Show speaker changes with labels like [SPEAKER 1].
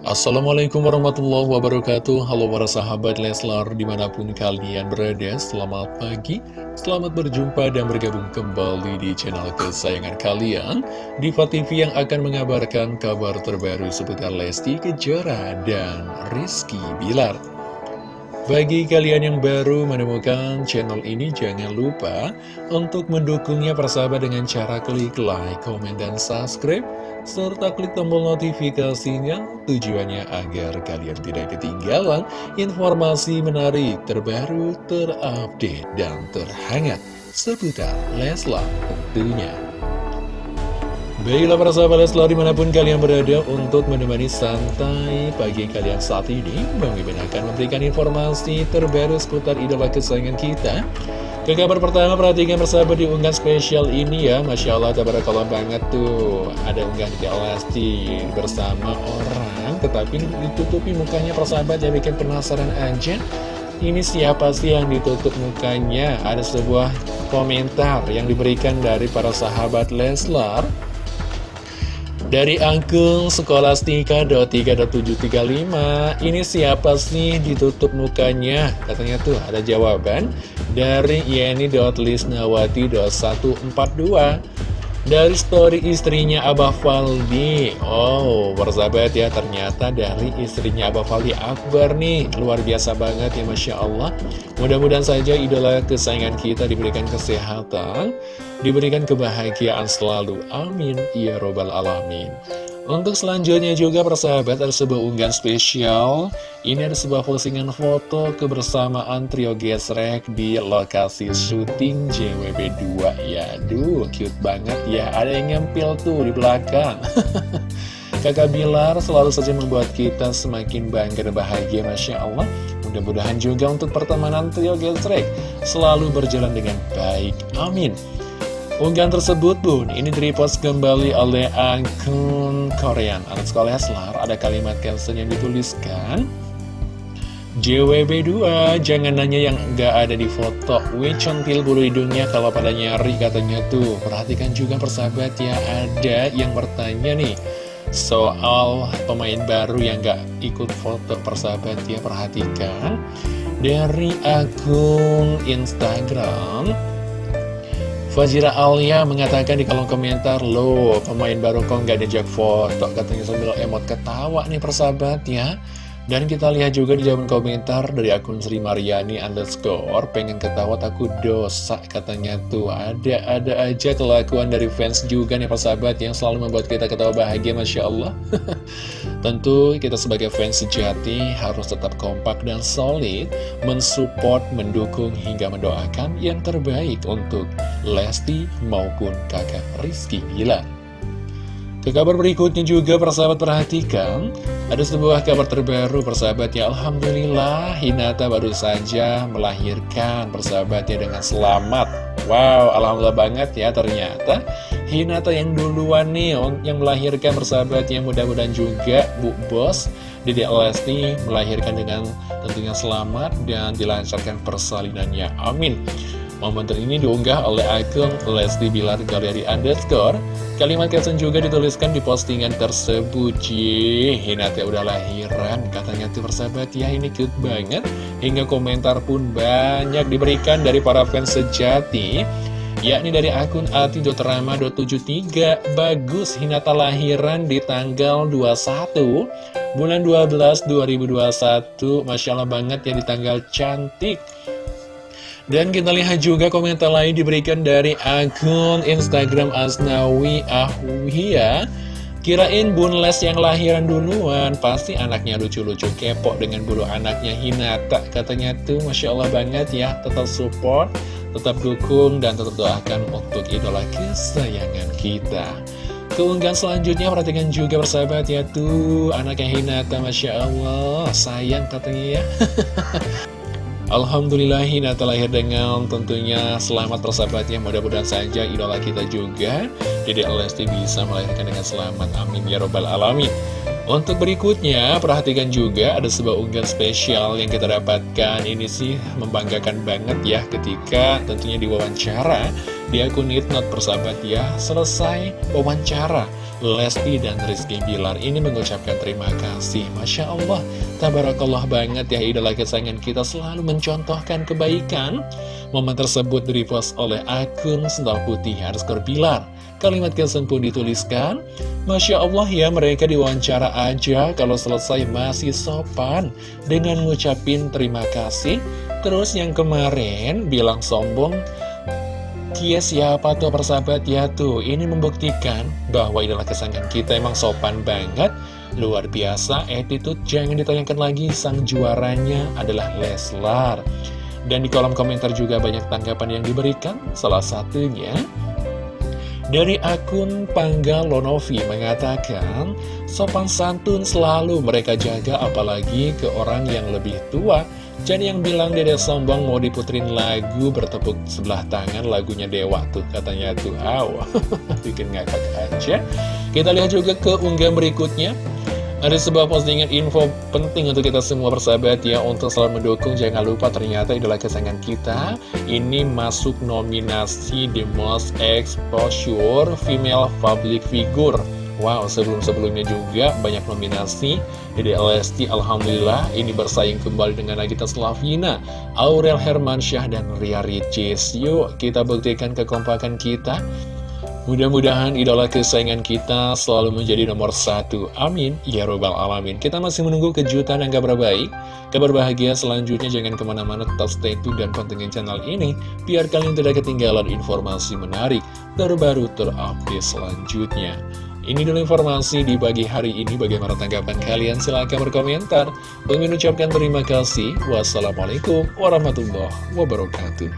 [SPEAKER 1] Assalamualaikum warahmatullahi wabarakatuh. Halo para sahabat Leslar di mana pun kalian berada Selamat pagi, selamat berjumpa dan bergabung kembali di channel kesayangan kalian. Diva TV yang akan mengabarkan kabar terbaru seputar Lesti Kejora dan Rizky Bilar. Bagi kalian yang baru menemukan channel ini, jangan lupa untuk mendukungnya persahabat dengan cara klik like, komen, dan subscribe serta klik tombol notifikasinya tujuannya agar kalian tidak ketinggalan informasi menarik terbaru, terupdate, dan terhangat seputar Leslar tentunya. Baiklah para sahabat Leslar di mana pun kalian berada untuk menemani santai pagi kalian saat ini Bang Mimin akan memberikan informasi terbaru seputar idola kesayangan kita ke kabar pertama, perhatikan persahabat di unggahan spesial ini ya. Masya Allah, tabarakallah banget tuh. Ada unggahan di Lesti bersama orang Tetapi ditutupi mukanya persahabat ya bikin penasaran aja. Ini siapa sih yang ditutup mukanya? Ada sebuah komentar yang diberikan dari para sahabat Leslar dari akun sekolastika.3.735 Ini siapa sih ditutup mukanya? Katanya tuh ada jawaban Dari yeni.lisnawati.142 dari story istrinya Abah Faldi. Oh, bersahabat ya Ternyata dari istrinya Abah Faldi Akbar nih. Luar biasa banget ya Masya Allah. Mudah-mudahan saja idola kesayangan kita diberikan kesehatan Diberikan kebahagiaan selalu. Amin. Ya Robbal Alamin. Untuk selanjutnya juga persahabat ada sebuah unggahan spesial. Ini ada sebuah postingan foto kebersamaan trio gesrek di lokasi syuting JWB2 Ya cute banget ya. Ada yang nyempil tuh di belakang. Kakak Bilar selalu saja membuat kita semakin bangga dan bahagia Masya Allah. Mudah-mudahan juga untuk pertemanan trio gesrek Selalu berjalan dengan baik. Amin Unggahan tersebut pun ini direpost kembali oleh akun Korean. Anak sekolah Leslar ada kalimat caption yang dituliskan JWB2 jangan nanya yang nggak ada di foto. Wih centil bulu hidungnya kalau pada nyari katanya tuh. Perhatikan juga persahabat ya ada yang bertanya nih Soal pemain baru yang nggak ikut foto. Persahabat ya perhatikan. Dari akun Instagram Fajira Alia mengatakan di kolom komentar Loh, pemain baru kok nggak diajak foto Katanya sambil emot ketawa nih persahabat ya dan kita lihat juga di jawaban komentar dari akun Sri Mariani underscore Pengen ketawa takut dosa katanya tuh. Ada-ada aja kelakuan dari fans juga nih persahabat Yang selalu membuat kita ketawa bahagia Masya Allah. Tentu kita sebagai fans sejati harus tetap kompak dan solid Mensupport, mendukung hingga mendoakan yang terbaik untuk Lesti maupun kakak Rizky Bilar ke kabar berikutnya juga persahabat perhatikan. Ada sebuah kabar terbaru persahabat ya. Alhamdulillah Hinata baru saja melahirkan persahabatnya dengan selamat. Wow Alhamdulillah banget ya ternyata. Hinata yang duluan nih yang melahirkan persahabatnya mudah-mudahan juga Bu Bos Dede Lesti melahirkan dengan tentunya selamat dan dilancarkan persalinannya. Amin Momen ini diunggah oleh akun Lesti Bilar Galeri Underscore. Kalimat caption juga dituliskan di postingan tersebut. Jih, Hinata udah lahiran. Katanya tuh persahabat ya, ini cute banget. Hingga komentar pun banyak diberikan dari para fans sejati. Yakni dari akun ati.rama.73 Bagus Hinata lahiran di tanggal 21 Bulan 12 2021 Masya Allah banget ya di tanggal cantik dan kita lihat juga komentar lain diberikan dari akun Instagram Asnawi Ahwia Kirain Bun Les yang lahiran duluan Pasti anaknya lucu-lucu kepo dengan bulu anaknya Hinata Katanya tuh Masya Allah banget ya Tetap support, tetap dukung Dan tetap doakan untuk idola kesayangan kita. Keunggahan selanjutnya perhatikan juga persahabat ya Tuh anaknya Hinata Masya Allah Sayang katanya ya Alhamdulillah Hinata lahir dengan tentunya selamat persahabatnya. Mudah-mudahan saja idola kita juga Dede Lesti bisa melahirkan dengan selamat. Amin ya robbal alamin. Untuk berikutnya perhatikan juga ada sebuah unggahan spesial yang kita dapatkan. Ini sih membanggakan banget ya ketika tentunya diwawancara Di akun Nitnot persahabat ya Selesai wawancara Lesti dan Rizky Bilar ini mengucapkan terima kasih. Masya Allah, tabarakallah banget ya idola kesayangan kita selalu mencontohkan kebaikan. Momen tersebut direpost oleh akun Sendal Putih underscore Bilar. Kalimat caption pun dituliskan Masya Allah ya mereka diwawancara aja kalau selesai masih sopan. Dengan ngucapin terima kasih Terus yang kemarin bilang sombong Kia siapa tuh persahabat? Ya tuh Ini membuktikan bahwa idola kesayangan kita emang sopan banget Luar biasa attitude. Jangan ditanyakan lagi Sang juaranya adalah Leslar. Dan di kolom komentar juga banyak tanggapan yang diberikan. Salah satunya dari akun Pangga Lonovi mengatakan, sopan santun selalu mereka jaga apalagi ke orang yang lebih tua jadi yang bilang Dede Sombong mau diputerin lagu bertepuk sebelah tangan lagunya Dewa tuh katanya tuh aw bikin ngakak aja. Kita lihat juga ke unggahan berikutnya. Ada sebuah postingan info penting untuk kita semua bersahabat ya Untuk selalu mendukung jangan lupa ternyata idola kesayangan kita Ini masuk nominasi The Most Exposure Female Public Figure Wow, sebelum-sebelumnya juga banyak nominasi Dede Lesti, Alhamdulillah ini bersaing kembali dengan Nagita Slavina Aurel Hermansyah dan Ria Ricis. Yuk, kita buktikan kekompakan kita. Mudah-mudahan idola kesayangan kita selalu menjadi nomor satu. Amin, ya robbal alamin. Kita masih menunggu kejutan yang kabar baik. Kabar bahagia selanjutnya jangan ke mana-mana tetap stay tune dan pantengin channel ini Biar kalian tidak ketinggalan informasi menarik terbaru terupdate selanjutnya ini dulu informasi di pagi hari ini. Bagaimana tanggapan kalian? Silahkan berkomentar. Bagi mengucapkan terima kasih. Wassalamualaikum warahmatullahi wabarakatuh.